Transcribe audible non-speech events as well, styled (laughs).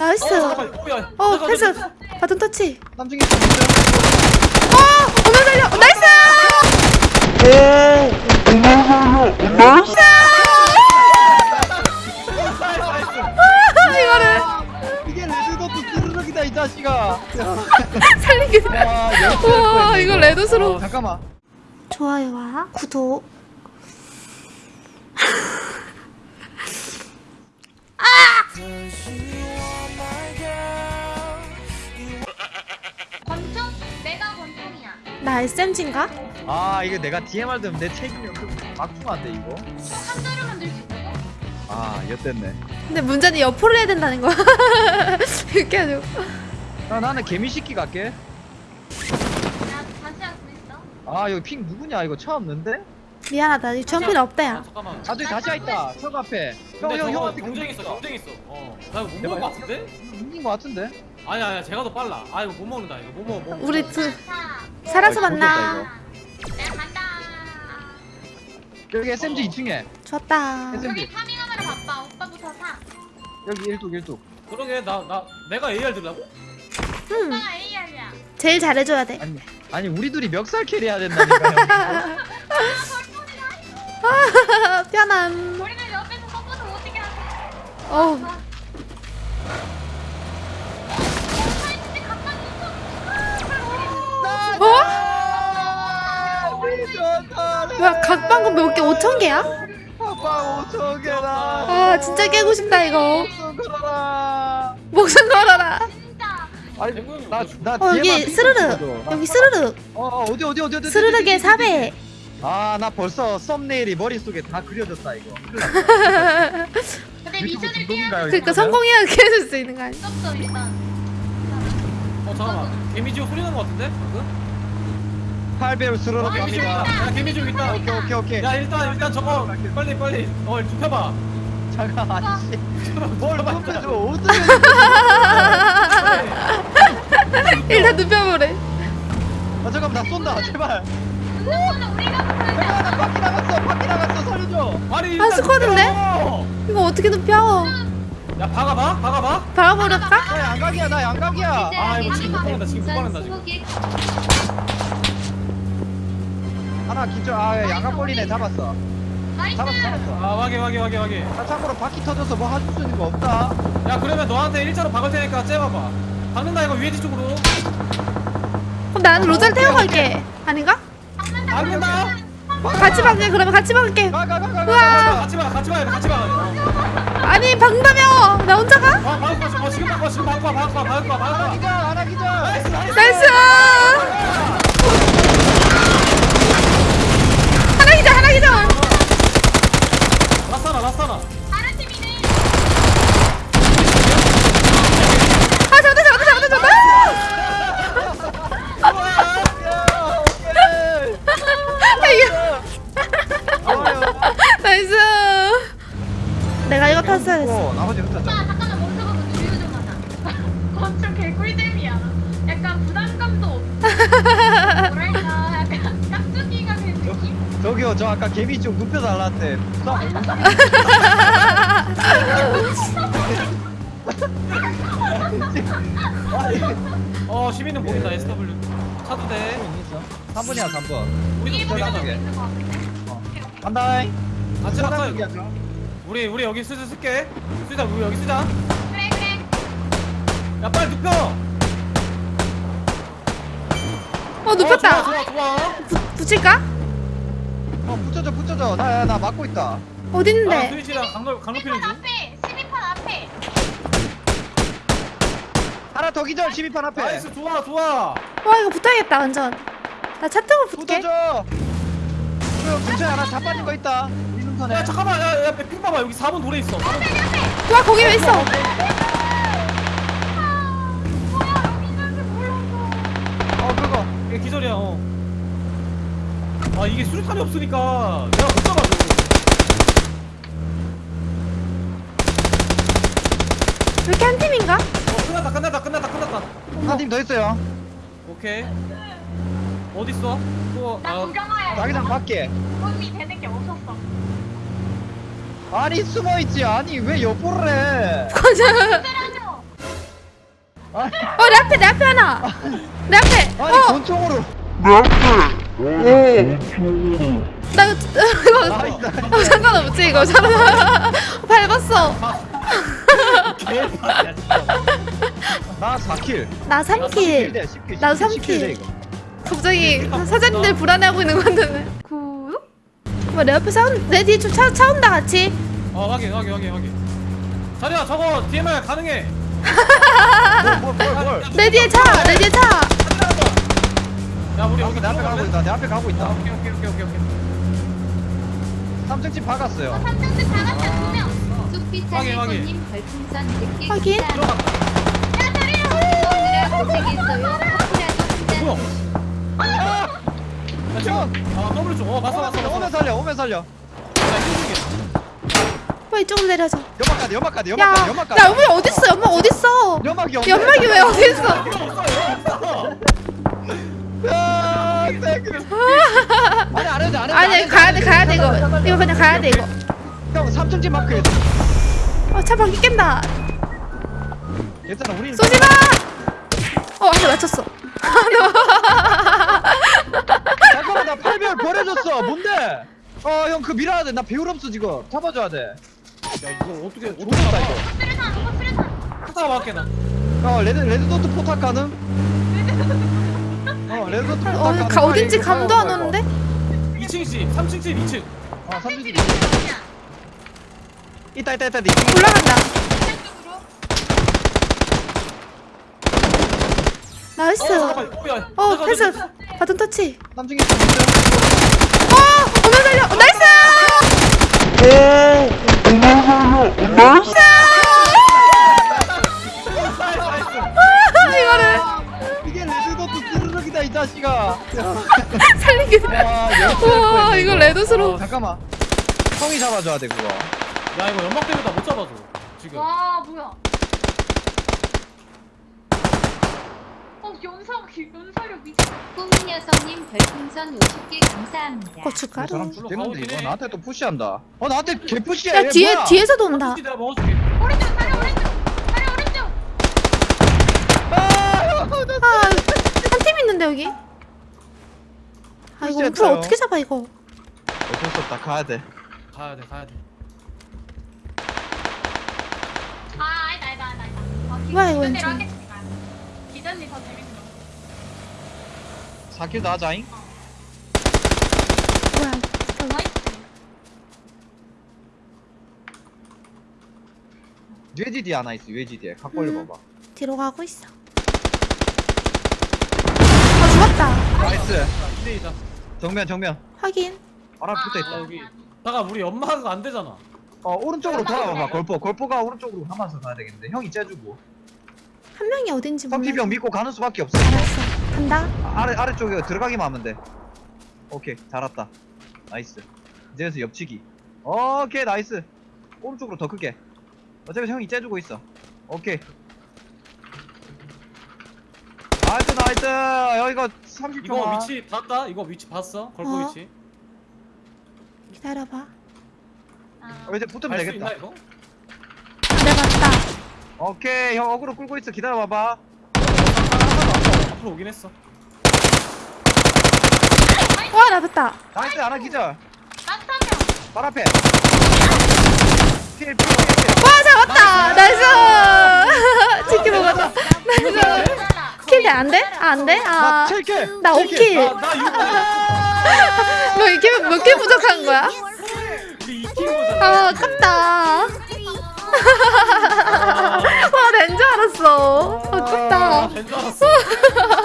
나이스. 어, 야, 어, 패스. 바톤 터치. 어, 오면 달려. 어, 나이스. 이거를 이게 레드도트 스르륵이다 이 자식아. (laughs) 살리게. 와, 이거. 레드스러워. 잠깐만. 좋아요와 구독. 권 (laughs) 나 SMG인가? 아 이거 내가 DMR 되면 내 책임이 없고 막중한데 이거. 한 자루 만들 수 있다고? 아 엿됐네. 근데 문제는 옆으로 해야 된다는 거야. (laughs) 이렇게 하죠. 아, 나는 개미식기 갈게. 있어. 아 여기 핑 누구냐 이거 처음 는데? 미안하다. 이 주황필 없다 아, 야. 잠깐만. 아 저기 다시 있다. 형 앞에. 근데 형 형 저거 형한테 경쟁 있어. 경쟁 있어. 어. 나 이거 못 내가 먹을 것 같은데? 이긴 거 같은데? 아니 아니 제가 더 빨라. 아 이거 못 먹는다. 이거 못 먹어. 못 먹어. 우리 둘 자, 살아서 아, 만나. 내가 간다. 여기 SMG 2층에. 좋았다. SMG. 여기 farming하느라 바빠. 오빠부터 사. 여기 일뚝 일뚝. 그러게 나 나 내가 AR 들라고? 응. 오빠가 AR이야. 제일 잘해줘야 돼. 아니 아니 우리 둘이 멱살 carry 해야 된다니까 (laughs) 요. 편안. 우리는 옆에서 support 못하게 하자. 어. 사이즈 가까이 있어. 어? 뭐야 각방금 몇 개? 5천 개야? 아빠 5천 개다. 아 진짜 깨고 싶다 이거. 목숨 걸어라. 목숨 걸어라. 진짜. 아니 나나 어 여기 스르르. 여기 스르르. 어, 어 어디 어디 어디 어디. 스르르게 4배. 아 나 벌써 썸네일이 머릿속에 다 그려졌다 이거. (laughs) 근데 미션을 중독인가요? 그러니까 이거? 성공해야 (laughs) 깨줄 수 있는 거 아니야? 없어 일단. 어 잠깐만. 개미지옥 소리 난거 같은데? 방금? 8배율 스르륵 어, 개미지옥 갑니다. 있다. 야 개미지옥 있다. 오케이 오케이 오케이. 야 일단 일단 저거 빨리 빨리 어 눕혀봐. 잠깐 아저씨. 뭘 눕혀줘 일단. 어떻게? 일단 눕혀보래. 아 잠깐 나 쏜다 제발. 나 바퀴 나갔어 바퀴 나갔어 살려줘. 아니 일단 스쿼드인데? 이거 어떻게 눕혀? 야 박아봐 박아봐. 박아버릴까? 나 양각이야 나 양각이야. 아, 이거 지금 못 받는다, 지금 못 받는다, 지금. 하나 기절 아 양각 걸리네 잡았어. 잡았어 잡았어. 아 확인 확인 확인 확인. 아 참고로 바퀴 터져서 뭐 해줄 수 있는 거 없다. 야 그러면 너한테 일자로 박을 테니까 째봐봐. 박는다 이거 위에지 쪽으로. 그럼 나는 로잘 태워 갈게. 아닌가? 박는다. 같이 박게 그러면 같이 박을게. 가가가가. 우와. 같이 봐 같이 봐 같이 봐. 어. 아니 박다며. 나 혼자 가? 아 박을 거야 어, 지금 박아 지금 박아. 기절 하나 기절. nice 저기요 저 아까 개미 좀 눕혀달라는데 어 시민은 보인다 SW. 차도 돼. 3분이야 3분 우리도 이게 우리도 먼저 게. 있는 거 같은데? 간다 같이 낙사. 우리 우리 여기 쓰자 쓸게. 쓰자 우리 여기 쓰자. 그래 그래. 야 빨리 눕혀. 어 눕혔다. 어, 좋아 좋아 좋아. 붙일까? 어 붙여줘 붙여줘 나나 막고 있다 어디 아? 스위치랑 강로 강로피는 12판 중. 앞에 12판 앞에. 하나 더 기절 12판 앞에 나이스 좋아 좋아. 와 이거 붙어야겠다 완전. 나 차 타고 붙게. 붙어줘 그 근처에 하나 자빠진 거 있다 우리 눈선에 야 잠깐만 야야핑 봐봐 여기 4번 돌에 있어. 4번. 와 거기 왜 있어? 뭐야 여기 있는지 몰랐어. 어 그거 기절이야. 어. 아 이게 수류탄이 없으니까 내가 못 잡아줘. 이렇게 한 팀인가? 어 끝났다 끝났다 끝났다 끝났다. 한 팀 더 있어요 오케이. 어디 있어? 또 나 아, 구경하여. 자기장 밖에 도움이 되는 게 없었어. 아니 숨어 있지 아니 왜 옆으로 해 맞아. 때려줘. 어, 내 앞에, 내 앞에 하나. 내 앞에. 아니 어, 권총으로 나 이거, 이거, 나이스 어, 상관없지, 이거. (laughs) 밟았어. 나 4킬 나 3킬. 10킬 나도 삼 킬. 갑자기 사장님들 불안해하고 있는 건데. 구. 뭐, 내 앞에 사운, 내 뒤에 좀 차, 차 온다, 같이. 어 확인 확인 확인 확인 자리야 저거 DMR 가능해 (laughs) 뭘 뭘 뭘 내 뒤에 차, 내 뒤에 차. 야 우리 여기 내 앞에 가고 있다. 내 앞에 가고 아, 있다. 오케이 오케이 오케이 오케이 오케이. 3층 집 박았어요. 3층집 다 갔다 두 명. 확인, 확인. 쑥비찬의 손님 별풍선 100개 확인. 들어갔다 야. 커피라도 뭐야 한잔 야? 지금 아 더블 쪽어 봤어 봤어 봤어. 오면 살려 오면 살려. 야 이거 중에 빨리 이쪽으로 내려줘. 연막까지 연막까지 야, 연막까지 연막까지 야, 연막이 어딨어? 연막 어딨어? 연막이 없네. 연막이 왜 어딨어? (laughs) 야. 아니 안 해도 안 해도 아니, 가야 돼, 가야 돼, 이거. 이거 그냥 가야 돼, 이거. 형 3층 집 마크 해줘 어, 차 바퀴 깬다. 괜찮아 우리 쏘지 마! 어, 한대 맞췄어. 잠깐만 나 8배율 버려줬어 뭔데 어 형 그 밀어야 돼나 배율 없어 지금 잡아줘야 돼야 이거 어떻게 어떻게 좋겠다 이거 수리산 오빠 수리산 하다가 맞게 나어 레드 레드 도트 포탑 가능 어 어, 가, 어딘지 감도 안. 오는데? 2층 집 3층 집 2층 어 3층 집 있다 있다 있다 올라간다. 나이스. 어 어, 야, 어, 패스. 바톤 터치. 3층 있다 3층 어, 오면 달려. 어, 나이스! 자식아 (laughs) 살리기. 와 이거 레드스로. 어, 잠깐만 형이 잡아줘야 돼 그거 야 이거 연막 때문에 나못 잡아줘 지금 와 뭐야 어 연사 연사력 미쳤 꿈은 여성님 별풍선 50개 감사합니다. 이 고춧가루. 죽겠는데 이거 해. 나한테 또 푸시한다 어 나한테 개 푸시해 야, 얘 뒤에, 뭐야? 뒤에서도 온다. 내가 먹어줄게 오른쪽 자리 오른쪽 자리 오른쪽 아, 형, 나- 아, 한 팀 있는데, 여기? 아, 이거 했어요. 어떻게 잡아, 이거? 어쩔 수 없다 가야 돼 가야 돼 가야 돼 아 아니다 아니다 아니다 아니다 어, 기- 뭐야, 이거 기존대로. 하겠습니다 기존이 더 재밌어 4킬 다 하자잉 뭐야. 나이스 뇌지디 하나 있어 뇌지디에 각 벌려봐봐 뒤로 가고 있어. 아, 죽었다. 나이스 2대2다 정면 정면. 확인. 아, 붙어있다. 아, 여기. 잠깐 우리 연마가 안 되잖아. 어 오른쪽으로 돌아와봐. 걸포 걸포가 오른쪽으로 하면서 가야 되겠는데. 형이 째주고. 한 명이 어딘지 몰라. 성티병 믿고 가는 수밖에 없어. 알았어. 간다. 아, 아래 아래쪽에 들어가기만 하면 돼. 오케이 잘 왔다. 나이스. 이제서 옆치기. 오케이 나이스. 오른쪽으로 더 크게. 어차피 형이 째주고 있어. 오케이. 나이스 나이스. 여기가 30초 이거 위치 봤다? 이거 위치 봤어? 걸고 어. 위치 기다려봐. 아, 어, 이제 붙으면 갈수 되겠다 있나 이거? 내봤다 오케이 형 어그로 끌고 있어 기다려봐봐 앞으로 오긴 했어 와, 나봤다. 나이스 하나 기절 한명 발 앞에 필필필 와, 잡았다. 나이스. 치킨 먹었다. 나이스. 킬대 안 돼? 아, 안 돼? 나 아. 7킬 나 5킬. 나 6킬 너 이게 몇킬 부족한 거야? 2킬 아, 아깝다. (laughs) 와, 낸줄 알았어. 아깝다. 알았어 (laughs)